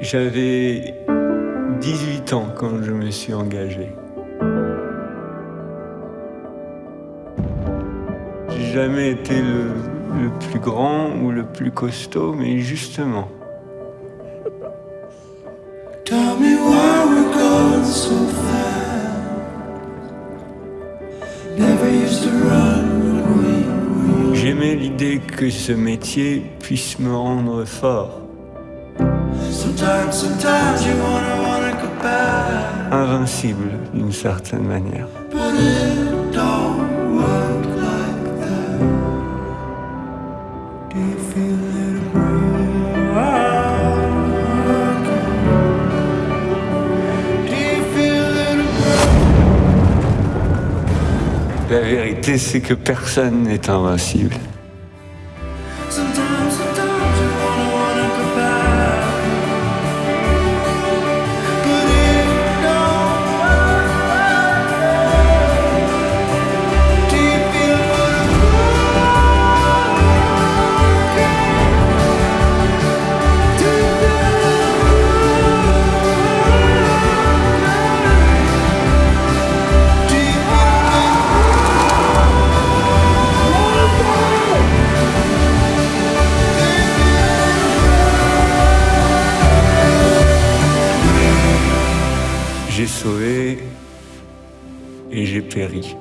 J'avais 18 ans quand je me suis engagé. J'ai jamais été le, le plus grand ou le plus costaud, mais justement. Tell me why we're going so fast. Never used to run when we were J'aimais l'idée que ce métier puisse me rendre fort, Sometimes, sometimes you wanna wanna go back, invincible d'une certaine manière. but it don't work like that. Do you feel it Do you feel it La vérité, c'est que personne n'est invincible. J'ai sauvé et j'ai péri.